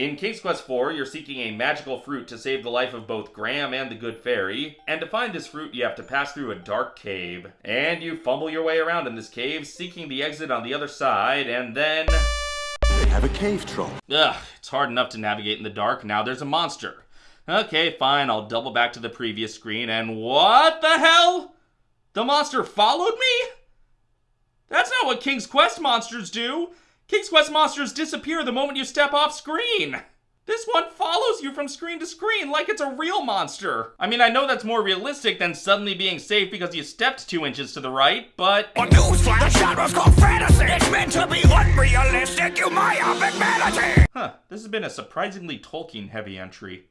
In King's Quest IV, you're seeking a magical fruit to save the life of both Graham and the Good Fairy, and to find this fruit, you have to pass through a dark cave. And you fumble your way around in this cave, seeking the exit on the other side, and then. They have a cave troll. Ugh, it's hard enough to navigate in the dark, now there's a monster. Okay, fine, I'll double back to the previous screen, and what the hell? The monster followed me? That's not what King's Quest monsters do! King's Quest monsters disappear the moment you step off screen! This one follows you from screen to screen like it's a real monster. I mean, I know that's more realistic than suddenly being safe because you stepped two inches to the right, but. A newsflash, the genre's called fantasy. It's meant to be unrealistic, you myopic vanity. Huh, this has been a surprisingly Tolkien heavy entry.